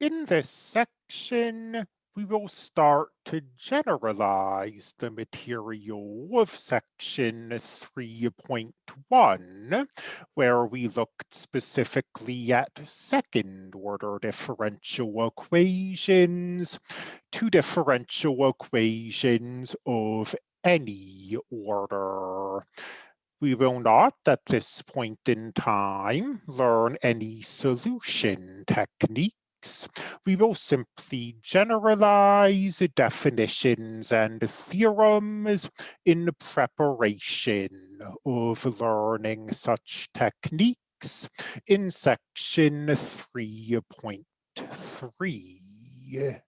In this section, we will start to generalize the material of section 3.1, where we looked specifically at second order differential equations to differential equations of any order. We will not, at this point in time, learn any solution technique we will simply generalize definitions and theorems in preparation of learning such techniques in section 3.3.